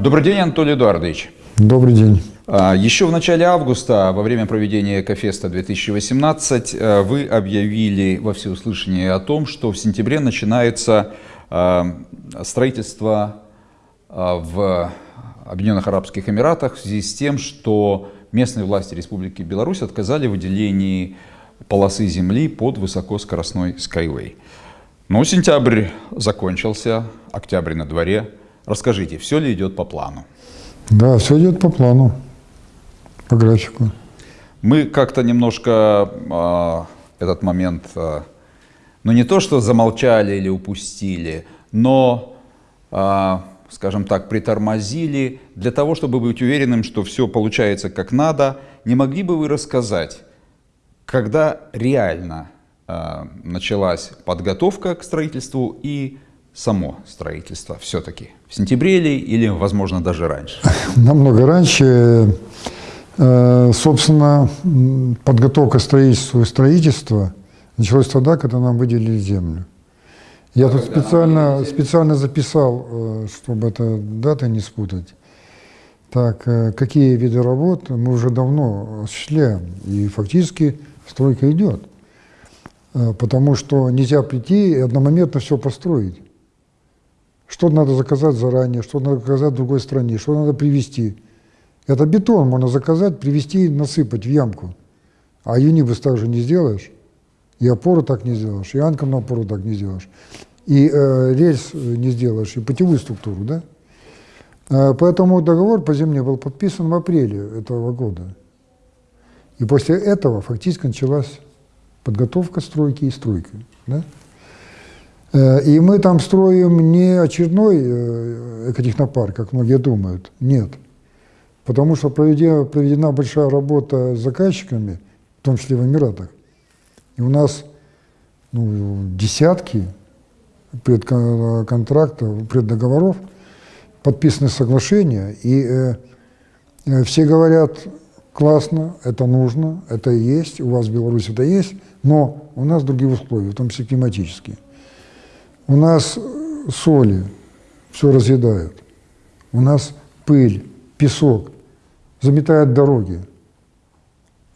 Добрый день, Анатолий Эдуардович. Добрый день. А, еще в начале августа, во время проведения Экофеста 2018, э, вы объявили во всеуслышание о том, что в сентябре начинается э, строительство э, в Объединенных Арабских Эмиратах в связи с тем, что местные власти Республики Беларусь отказали в выделении полосы земли под высокоскоростной Skyway. Но сентябрь закончился, октябрь на дворе. Расскажите, все ли идет по плану? Да, все идет по плану, по графику. Мы как-то немножко э, этот момент, э, ну не то что замолчали или упустили, но, э, скажем так, притормозили для того, чтобы быть уверенным, что все получается как надо. Не могли бы вы рассказать, когда реально э, началась подготовка к строительству и само строительство все-таки? В сентябре или, или, возможно, даже раньше? Намного раньше. Э, собственно, подготовка строительства и строительства началась тогда, когда нам выделили землю. Я тут специально, специально записал, э, чтобы это даты не спутать. Так, э, какие виды работ мы уже давно осуществляем, и фактически стройка идет. Потому что нельзя прийти и одномоментно все построить. Что надо заказать заранее, что надо заказать в другой стране, что надо привезти. Это бетон можно заказать, привезти, насыпать в ямку. А юнибус так же не сделаешь, и опору так не сделаешь, и анком на опору так не сделаешь, и э, рельс не сделаешь, и путевую структуру, да? Э, поэтому договор по земле был подписан в апреле этого года. И после этого фактически началась подготовка стройки и стройка. Да? Э, и мы там строим не очередной экотехнопарк, как многие думают, нет. Потому что проведена, проведена большая работа с заказчиками, в том числе в Эмиратах. И у нас ну, десятки предконтрактов, преддоговоров, подписаны соглашения, и э, э, все говорят, классно, это нужно, это есть, у вас в Беларуси это есть, но у нас другие условия, в том числе климатические. У нас соли все разъедают. У нас пыль, песок заметает дороги.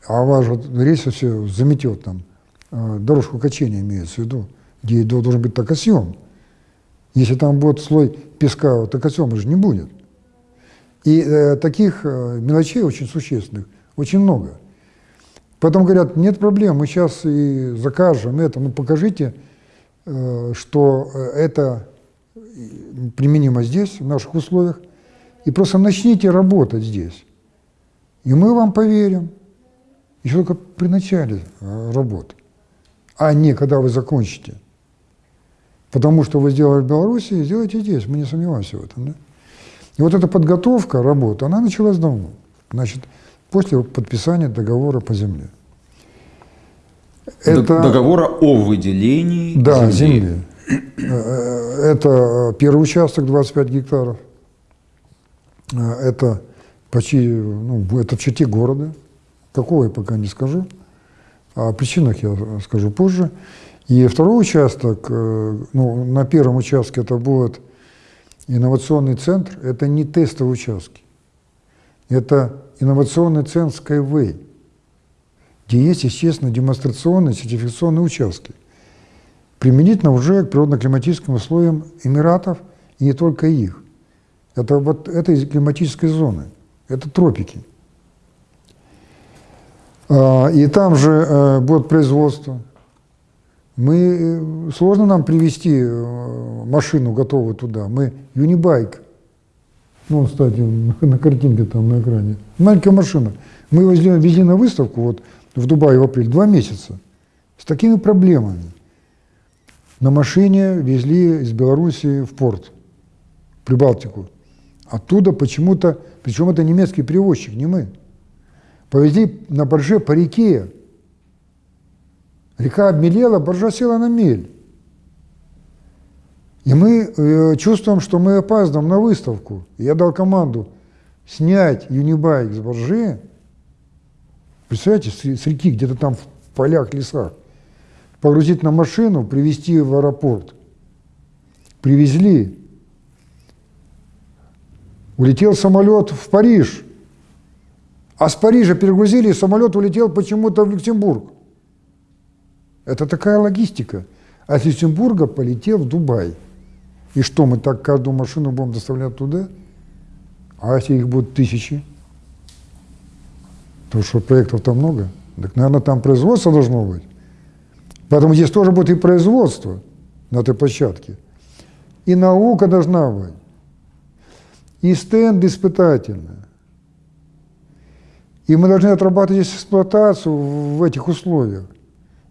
А ваш вот рейс все заметет там. А, дорожку качения имеется в виду, где должен быть токосъем. Если там будет слой песка, токосъема же не будет. И э, таких э, мелочей очень существенных, очень много. Поэтому говорят, нет проблем, мы сейчас и закажем это, ну покажите, что э, это применимо здесь, в наших условиях, и просто начните работать здесь. И мы вам поверим, еще только при начале э, работы, а не когда вы закончите. Потому что вы сделали в Беларуси, сделайте здесь, мы не сомневаемся в этом. Да? И вот эта подготовка работы, она началась давно, значит, после подписания договора по земле. Это, Договора о выделении да, земли. земли. Э, это первый участок 25 гектаров. Э, это почти, ну, это в черте города. Какого я пока не скажу. О причинах я скажу позже. И второй участок, э, ну, на первом участке это будет инновационный центр, это не тестовые участки. Это инновационный центр Skyway где есть, естественно, демонстрационные сертификационные участки, применительно уже к природно-климатическим условиям Эмиратов и не только их. Это вот этой климатической зоны, это тропики. А, и там же э, будет производство. Мы, э, сложно нам привезти э, машину готовую туда. Мы юнибайк. Ну, кстати, на картинке там на экране. Маленькая машина. Мы его везли на выставку, вот в Дубае в апреле, два месяца, с такими проблемами. На машине везли из Белоруссии в порт, в Прибалтику. Оттуда почему-то, причем это немецкий перевозчик, не мы, повезли на барже по реке. Река обмелела, баржа села на мель. И мы э, чувствуем, что мы опаздываем на выставку. Я дал команду снять юнибайк с баржи, Представляете, с реки, где-то там в полях, лесах. Погрузить на машину, привезти в аэропорт. Привезли. улетел самолет в Париж, а с Парижа перегрузили, и самолет улетел почему-то в Люксембург. Это такая логистика. А с Люксембурга полетел в Дубай. И что, мы так каждую машину будем доставлять туда? А если их будет тысячи? То что проектов там много. Так, наверное, там производство должно быть. Поэтому здесь тоже будет и производство на этой площадке. И наука должна быть. И стенд испытательный. И мы должны отрабатывать здесь эксплуатацию в этих условиях.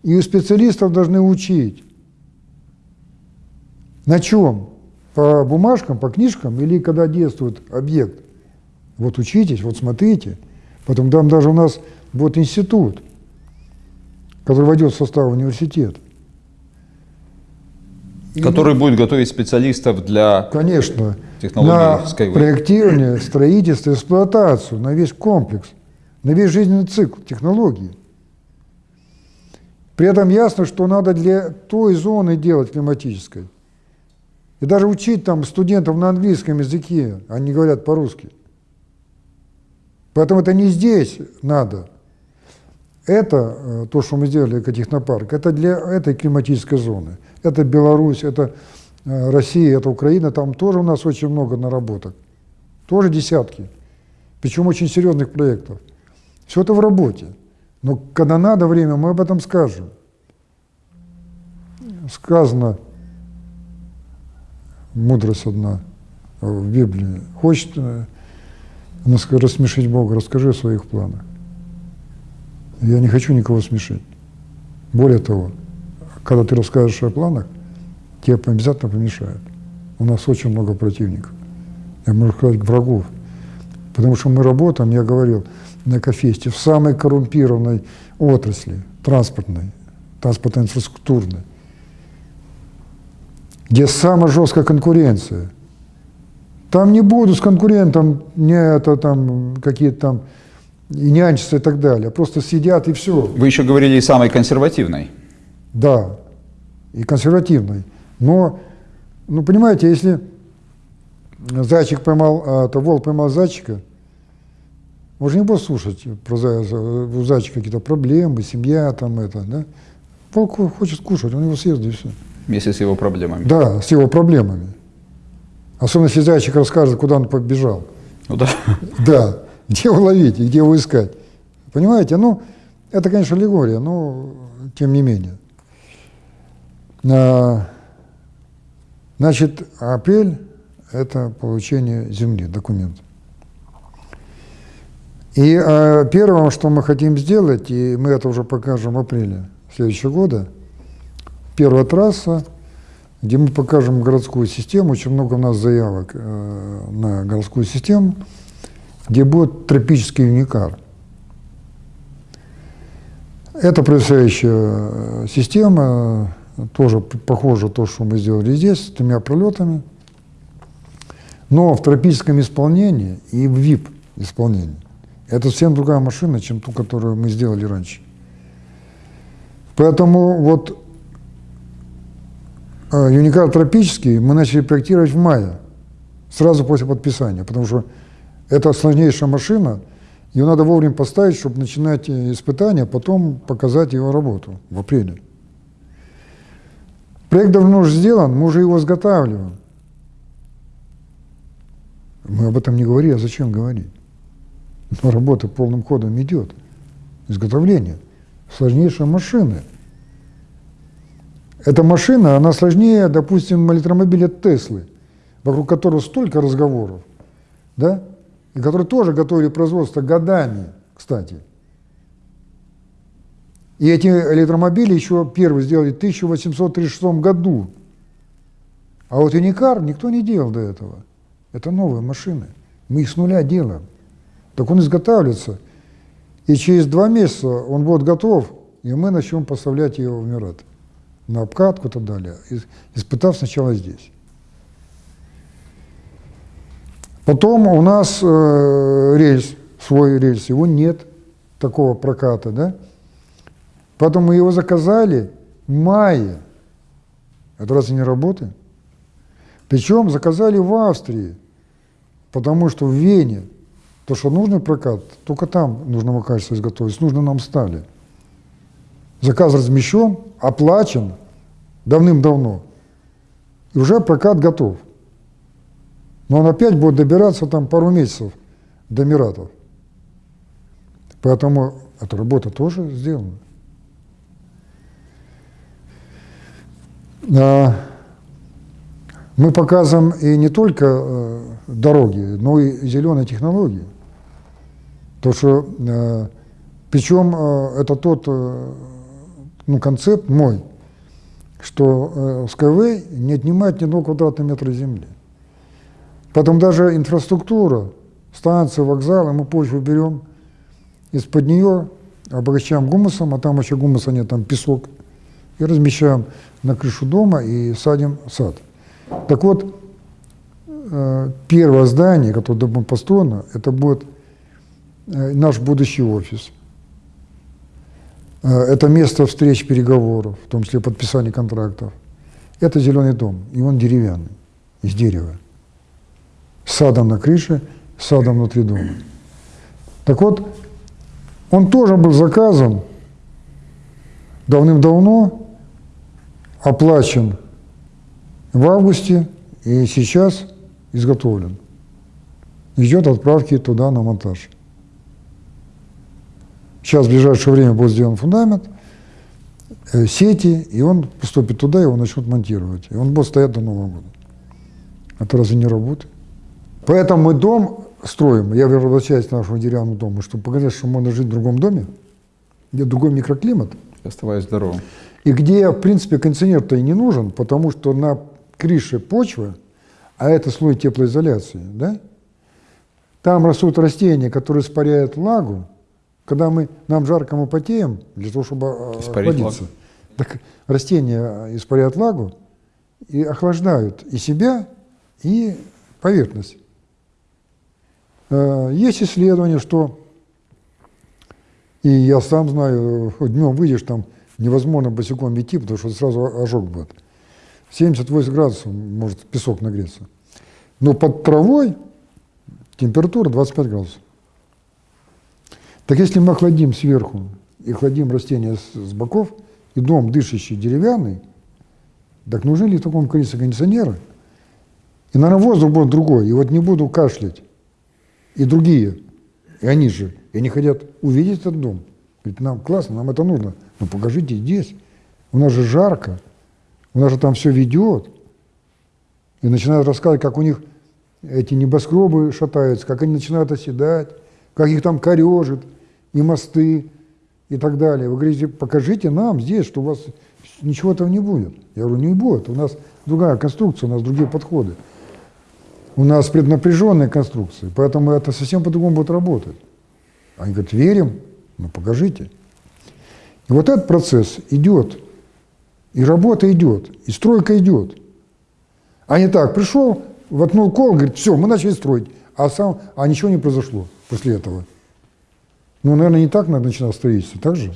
И у специалистов должны учить. На чем? По бумажкам, по книжкам или когда действует объект? Вот учитесь, вот смотрите. Потом там даже у нас будет институт, который войдет в состав университета. Который и, будет готовить специалистов для конечно, на проектирование, строительство, эксплуатацию, на весь комплекс, на весь жизненный цикл технологий. При этом ясно, что надо для той зоны делать климатической. И даже учить там студентов на английском языке, они говорят по-русски. Поэтому это не здесь надо. Это, э, то, что мы сделали, экотехнопарк, это для этой климатической зоны. Это Беларусь, это э, Россия, это Украина, там тоже у нас очень много наработок. Тоже десятки. Причем очень серьезных проектов. Все это в работе. Но когда надо время, мы об этом скажем. Сказано, мудрость одна в Библии. Хочет э, рассмешить Бога, расскажи о своих планах. Я не хочу никого смешить. Более того, когда ты расскажешь о планах, тебе обязательно помешают. У нас очень много противников. Я могу сказать, врагов. Потому что мы работаем, я говорил, на Кофесте, в самой коррумпированной отрасли, транспортной, транспортно-инфраструктурной, где самая жесткая конкуренция. Там не буду с конкурентом не это там какие-то там и нянчиться и так далее. Просто сидят и все. Вы еще говорили и самой консервативной. Да, и консервативной. Но, ну понимаете, если зайчик поймал, а, то волк поймал зайчика, он же не будет слушать про зайца, у зайчика какие-то проблемы, семья там это, да? Волк хочет кушать, он его съест и все. Вместе с его проблемами. Да, с его проблемами. Особенно если зайчик расскажет, куда он побежал. Ну да. Да где его ловить и где его искать. Понимаете? Ну, это, конечно, аллегория, но тем не менее. А, значит, апрель – это получение земли, документ. И а, первое, что мы хотим сделать, и мы это уже покажем в апреле следующего года, первая трасса, где мы покажем городскую систему, очень много у нас заявок э, на городскую систему – где будет тропический уникар. Это происходящая э, система, тоже похоже то, что мы сделали здесь, с тремя пролетами, но в тропическом исполнении и в VIP исполнении. Это совсем другая машина, чем ту, которую мы сделали раньше. Поэтому вот Юникар тропический мы начали проектировать в мае, сразу после подписания, потому что это сложнейшая машина, ее надо вовремя поставить, чтобы начинать э, испытания, потом показать его работу в апреле. Проект давно уже сделан, мы уже его изготавливаем. Мы об этом не говорили, а зачем говорить? Но работа полным ходом идет. Изготовление сложнейшей машины. Эта машина, она сложнее, допустим, электромобиля Теслы, вокруг которого столько разговоров. Да? и которые тоже готовили производство годами, кстати. И эти электромобили еще первые сделали в 1836 году. А вот Юникар никто не делал до этого. Это новые машины. Мы их с нуля делаем. Так он изготавливается. И через два месяца он будет готов, и мы начнем поставлять его в Мират. На обкатку и так далее, испытав сначала здесь. Потом у нас э, рельс, свой рельс, его нет, такого проката, да? Потом мы его заказали в мае. Это разве не работает? Причем заказали в Австрии. Потому что в Вене то, что нужный прокат, только там нужного качества изготовить, нужно нам стали. Заказ размещен, оплачен давным-давно. И уже прокат готов. Но он опять будет добираться там пару месяцев до Миратов. Поэтому эта работа тоже сделана. А, мы показываем и не только э, дороги, но и зеленые технологии. То, что, э, причем э, это тот ну, концепт мой, что Skyway не отнимает ни одного квадратного метра земли. Потом даже инфраструктура, станции, вокзалы, мы почву берем, из-под нее обогащаем гумусом, а там еще гумуса нет, там песок, и размещаем на крышу дома и садим сад. Так вот, э, первое здание, которое будет построено, это будет э, наш будущий офис. Э, это место встреч, переговоров, в том числе подписания контрактов. Это зеленый дом, и он деревянный, из дерева. Садом на крыше, садом внутри дома. Так вот, он тоже был заказан давным-давно, оплачен в августе и сейчас изготовлен. Ждет отправки туда на монтаж. Сейчас в ближайшее время будет сделан фундамент, э, сети, и он поступит туда, его начнут монтировать. И он будет стоять до Нового года. Это разве не работает? Поэтому мы дом строим, я возвращаюсь к нашему деревянному дому, чтобы показать, что можно жить в другом доме, где другой микроклимат. Оставаясь здоровым. И где, в принципе, кондиционер-то и не нужен, потому что на крыше почвы, а это слой теплоизоляции, да, там растут растения, которые испаряют влагу. Когда мы, нам жарко, мы потеем, для того, чтобы э, Испарить охладиться. Влагу. Так растения испаряют влагу и охлаждают и себя, и поверхность. Э, есть исследования, что, и я сам знаю, днем выйдешь, там невозможно босиком идти, потому что сразу ожог будет. 78 градусов может песок нагреться. Но под травой температура 25 градусов. Так если мы охладим сверху и охладим растения с, с боков, и дом дышащий деревянный, так нужны ли в таком количестве кондиционеры? И, наверное, воздух будет другой. И вот не буду кашлять. И другие. И они же. И они хотят увидеть этот дом. Говорит, нам классно, нам это нужно. Но покажите здесь. У нас же жарко. У нас же там все ведет. И начинают рассказывать, как у них эти небоскребы шатаются, как они начинают оседать, как их там корежит, и мосты, и так далее. Вы говорите, покажите нам здесь, что у вас ничего этого не будет. Я говорю, не будет. У нас другая конструкция, у нас другие подходы. У нас преднапряженные конструкции, поэтому это совсем по-другому будет работать. Они говорят, верим, ну покажите. И вот этот процесс идет и работа идет, и стройка идет. А не так, пришел, воткнул кол, говорит, все, мы начали строить, а, сам, а ничего не произошло после этого. Ну, наверное, не так начинать строительство, так же?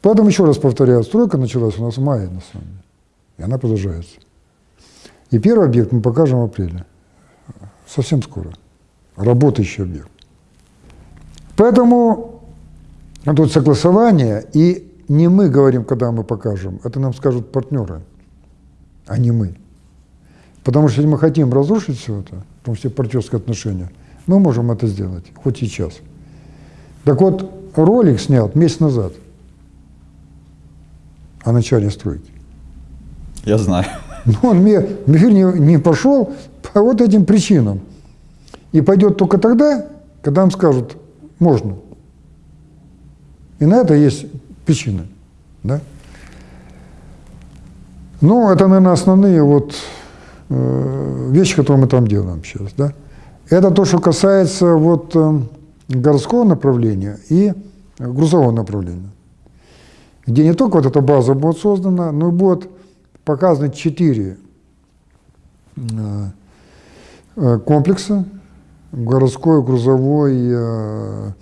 Поэтому еще раз повторяю, стройка началась у нас в мае, на самом деле, и она продолжается. И первый объект мы покажем в апреле, совсем скоро, работающий объект. Поэтому тут согласование и не мы говорим, когда мы покажем, это нам скажут партнеры, а не мы. Потому что если мы хотим разрушить все это, в том числе партнерские отношения, мы можем это сделать, хоть сейчас. Так вот, ролик снят месяц назад о начале стройки. Я знаю. Но он мне, мир не, не пошел по вот этим причинам. И пойдет только тогда, когда нам скажут, можно. И на это есть причины. Да? Ну, это, наверное, основные вот э, вещи, которые мы там делаем сейчас. Да? Это то, что касается вот э, городского направления и грузового направления, где не только вот эта база будет создана, но и будет показаны четыре э, э комплекса, городской, грузовой, э,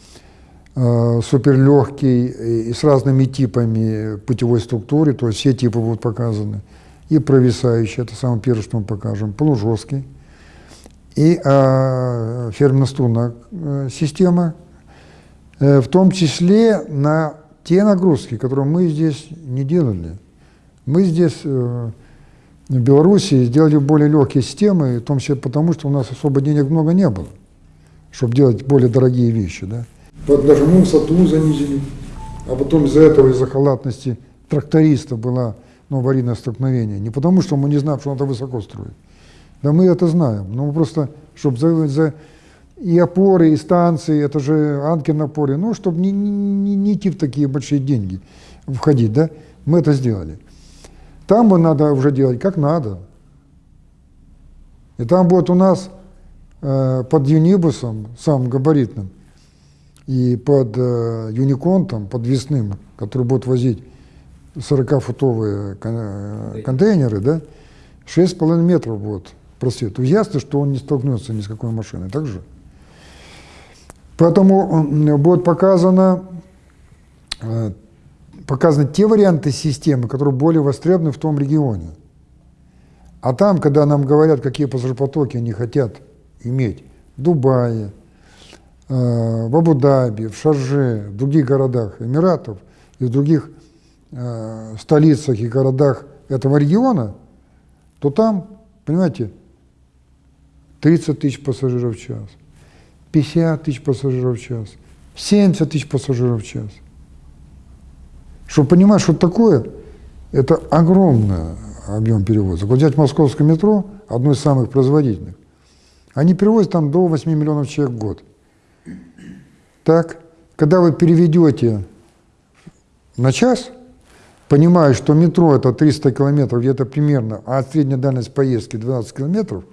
Э, суперлегкий и с разными типами путевой структуры, то есть все типы будут показаны. И провисающий, это самое первое, что мы покажем, полужесткий. И э, фермно-струнная система, э, в том числе на те нагрузки, которые мы здесь не делали. Мы здесь э, в Беларуси сделали более легкие системы, в том числе потому, что у нас особо денег много не было, чтобы делать более дорогие вещи. Да? Вот даже мы высоту занизили, а потом из-за этого, из-за халатности тракториста было ну, аварийное столкновение. Не потому, что мы не знаем, что надо высоко строить. Да мы это знаем, но мы просто, чтобы за, за и опоры, и станции, это же Анкин опоры, ну, чтобы не, не, не идти в такие большие деньги, входить, да, мы это сделали. Там бы надо уже делать как надо. И там будет у нас э, под юнибусом, самым габаритным, и под э, юниконтом, подвесным, который будет возить 40-футовые э, контейнеры, да, 6,5 метров будет просвет. То ясно, что он не столкнется ни с какой машиной, так же? Поэтому будет показано, э, показаны те варианты системы, которые более востребованы в том регионе. А там, когда нам говорят, какие пассажиропотоки они хотят иметь в Дубае, э, в Абу-Даби, в Шарже, в других городах Эмиратов и в других э, столицах и городах этого региона, то там, понимаете, 30 тысяч пассажиров в час. 50 тысяч пассажиров в час, 70 тысяч пассажиров в час. Чтобы понимать, что такое, это огромный объем перевозок. Вот взять московское метро, одно из самых производительных, они перевозят там до 8 миллионов человек в год. Так, когда вы переведете на час, понимая, что метро это 300 километров, где-то примерно, а средняя дальность поездки 12 километров,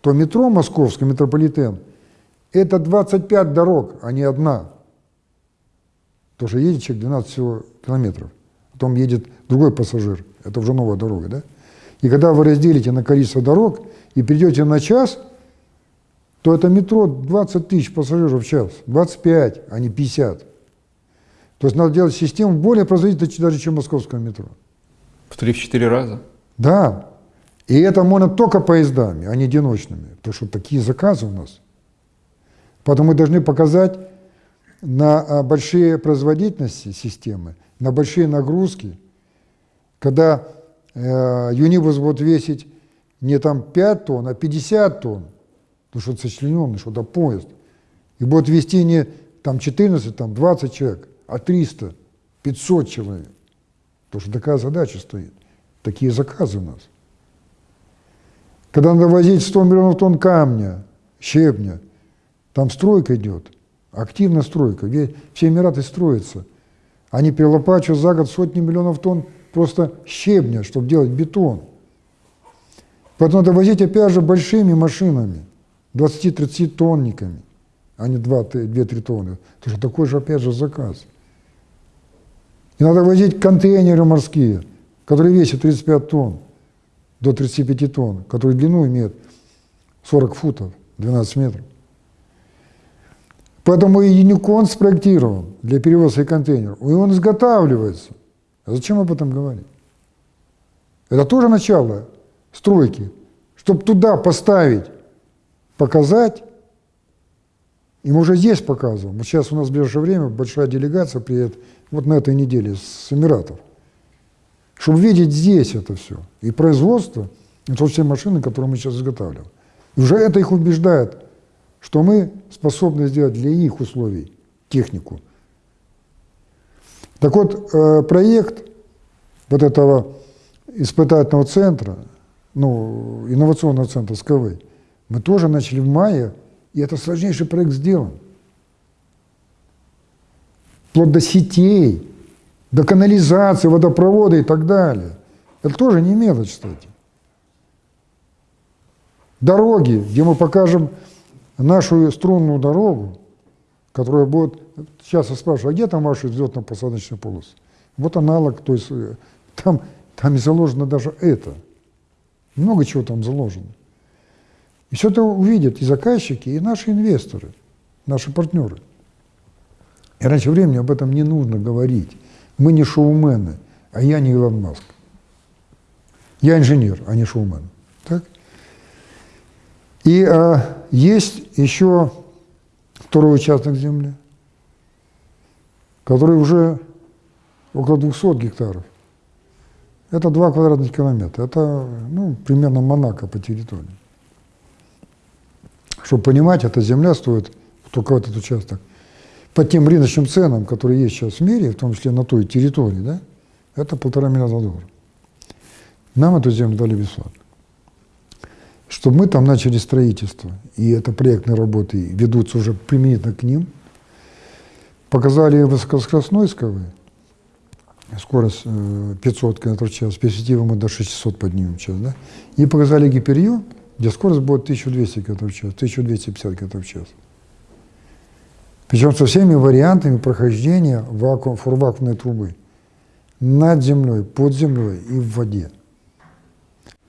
то метро московское, метрополитен – это 25 дорог, а не одна. Потому что едет человек 12 всего километров. Потом едет другой пассажир. Это уже новая дорога, да? И когда вы разделите на количество дорог и придете на час, то это метро 20 тысяч пассажиров в час. 25, а не 50. То есть надо делать систему более производительной даже, чем московское метро. В 3-4 раза? Да. И это можно только поездами, а не одиночными. Потому что такие заказы у нас – Поэтому мы должны показать на а, большие производительности системы, на большие нагрузки, когда э, юнибус будет весить не там 5 тонн, а 50 тонн, потому что сочлененный, что это поезд, и будет вести не там 14, там 20 человек, а 300, 500 человек. Потому что такая задача стоит. Такие заказы у нас. Когда надо возить 100 миллионов тонн камня, щебня, там стройка идет, активная стройка, все Эмираты строятся. Они перелопачивают за год сотни миллионов тонн просто щебня, чтобы делать бетон. Поэтому надо возить, опять же, большими машинами, 20-30 тонниками, а не 2-3 тонны. Потому что такой же, опять же, заказ. И надо возить контейнеры морские, которые весят 35 тонн, до 35 тонн, которые длину имеют 40 футов, 12 метров. Поэтому и Юникон спроектирован для перевозки контейнеров, и он изготавливается. А зачем об этом говорить? Это тоже начало стройки. Чтобы туда поставить, показать, и мы уже здесь показываем. Вот сейчас у нас в ближайшее время большая делегация приедет вот на этой неделе с Эмиратов. Чтобы видеть здесь это все. И производство, это все машины, которые мы сейчас изготавливаем. И уже это их убеждает что мы способны сделать для их условий технику. Так вот, э, проект вот этого испытательного центра, ну, инновационного центра СКВ, мы тоже начали в мае, и это сложнейший проект сделан. Вплоть до сетей, до канализации, водопровода и так далее. Это тоже не мелочь, кстати. Дороги, где мы покажем нашу струнную дорогу, которая будет... Сейчас я спрашиваю, а где там ваши взлетно-посадочные полосы? Вот аналог, то есть э, там, там заложено даже это. Много чего там заложено. И все это увидят и заказчики, и наши инвесторы, наши партнеры. И раньше времени об этом не нужно говорить. Мы не шоумены, а я не Илон Маск. Я инженер, а не шоумен. Так? И э, есть еще второй участок земли, который уже около 200 гектаров. Это 2 квадратных километра. Это ну, примерно Монако по территории. Чтобы понимать, эта земля стоит, только этот участок, по тем рыночным ценам, которые есть сейчас в мире, в том числе на той территории, да, это полтора миллиарда долларов. Нам эту землю дали бесплатно. Чтобы мы там начали строительство, и это проектные работы ведутся уже применительно к ним, показали высокоскоростной скорость 500 км в час, перспективы мы до 600 поднимем в час, да? и показали гиперью, где скорость будет 1200 км в час, 1250 км в час. Причем со всеми вариантами прохождения вакуум, фурвакуумной трубы над землей, под землей и в воде.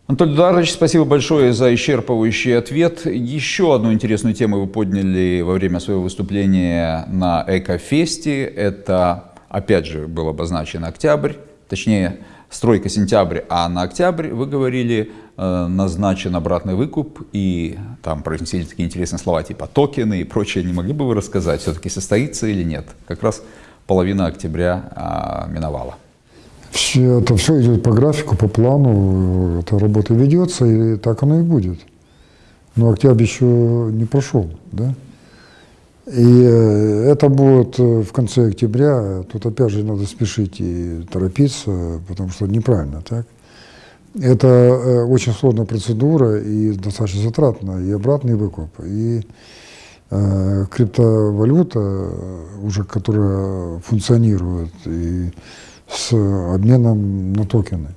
Анатолий Эдуардович, спасибо большое за исчерпывающий ответ. Еще одну интересную тему вы подняли во время своего выступления на Экофесте. Это, опять же, был обозначен октябрь, точнее, стройка сентябрь, а на октябрь, вы говорили, назначен обратный выкуп, и там произнесли такие интересные слова, типа токены и прочее. Не могли бы вы рассказать, все-таки состоится или нет? Как раз половина октября а, миновала. Все, это все идет по графику, по плану, эта работа ведется, и так оно и будет. Но октябрь еще не прошел, да? И э, это будет э, в конце октября. Тут опять же надо спешить и торопиться, потому что неправильно, так? Это э, очень сложная процедура и достаточно затратная, и обратный выкуп, и э, криптовалюта, уже которая функционирует, и с обменом на токены.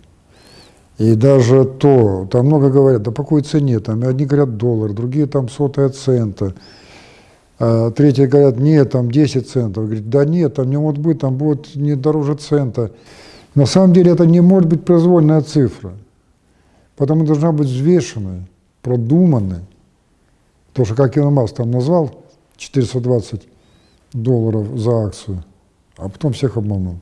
И даже то, там много говорят, да по какой цене, там одни говорят доллар, другие там сотая цента, а третьи говорят, нет, там 10 центов. Говорит, да нет, там не может быть, там будет не дороже цента. На самом деле это не может быть произвольная цифра, потому должна быть взвешенная, продуманная. То, что как Илон Маск там назвал, 420 долларов за акцию, а потом всех обманул.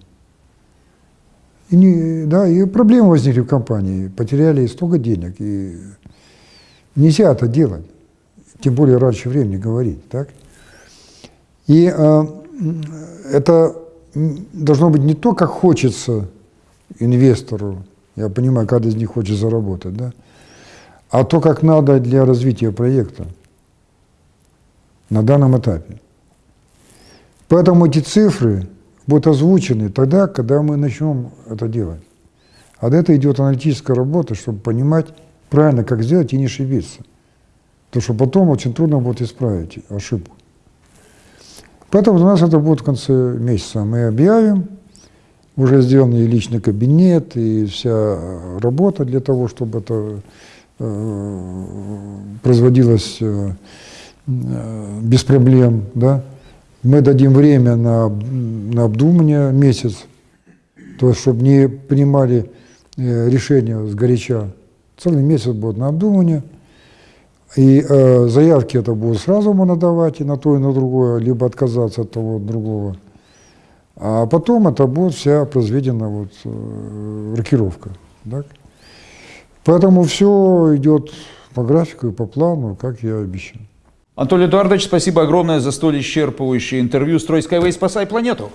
И, не, да, и проблемы возникли в компании, потеряли столько денег, и нельзя это делать, тем более раньше времени говорить, так? И э, это должно быть не то, как хочется инвестору, я понимаю, каждый из них хочет заработать, да, а то, как надо для развития проекта на данном этапе. Поэтому эти цифры будут озвучены тогда, когда мы начнем это делать. А до этого идет аналитическая работа, чтобы понимать правильно, как сделать и не ошибиться. Потому что потом очень трудно будет исправить ошибку. Поэтому у нас это будет в конце месяца. Мы объявим, уже сделан и личный кабинет, и вся работа для того, чтобы это э, производилось э, э без проблем, да, мы дадим время на, на обдумывание месяц, то есть, чтобы не принимали э, решения с горяча. Целый месяц будет на обдумывание. И э, заявки это будут сразу можно давать и на то, и на другое, либо отказаться от того, от другого. А потом это будет вся произведена вот, э, рокировка. Так? Поэтому все идет по графику и по плану, как я обещал. Анатолий Эдуардович, спасибо огромное за столь исчерпывающее интервью. Строй Skyway, спасай планету!